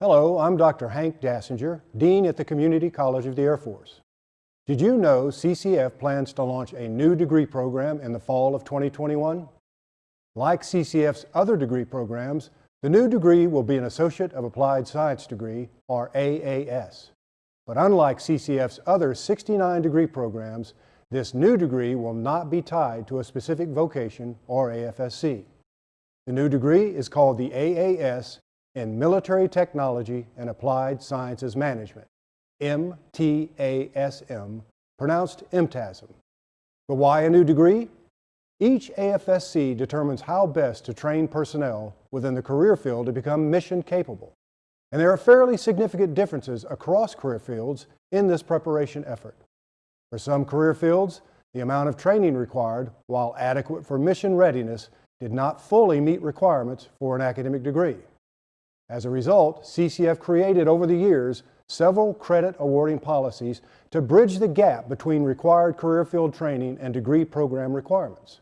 Hello, I'm Dr. Hank Dassinger, Dean at the Community College of the Air Force. Did you know CCAF plans to launch a new degree program in the fall of 2021? Like CCAF's other degree programs, the new degree will be an Associate of Applied Science degree, or AAS. But unlike CCAF's other 69 degree programs, this new degree will not be tied to a specific vocation or AFSC. The new degree is called the AAS in Military Technology and Applied Sciences Management, MTASM, pronounced MTASM. But why a new degree? Each AFSC determines how best to train personnel within the career field to become mission capable. And there are fairly significant differences across career fields in this preparation effort. For some career fields, the amount of training required, while adequate for mission readiness, did not fully meet requirements for an academic degree. As a result, CCAF created over the years several credit awarding policies to bridge the gap between required career field training and degree program requirements.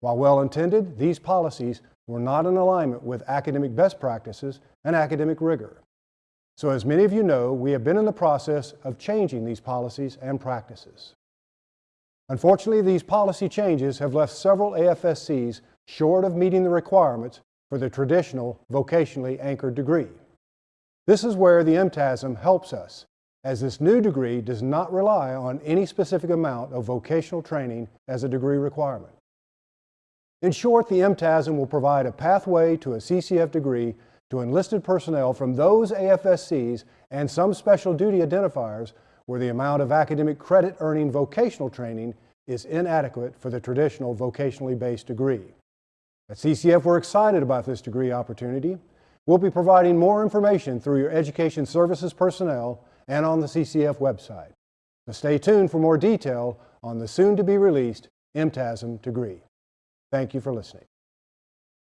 While well intended, these policies were not in alignment with academic best practices and academic rigor. So as many of you know, we have been in the process of changing these policies and practices. Unfortunately, these policy changes have left several AFSCs short of meeting the requirements for the traditional vocationally anchored degree. This is where the MTASM helps us, as this new degree does not rely on any specific amount of vocational training as a degree requirement. In short, the MTASM will provide a pathway to a CCAF degree to enlisted personnel from those AFSCs and some special duty identifiers where the amount of academic credit earning vocational training is inadequate for the traditional vocationally based degree. At CCAF, we're excited about this degree opportunity. We'll be providing more information through your Education Services personnel and on the CCAF website. So stay tuned for more detail on the soon-to-be-released MTASM degree. Thank you for listening.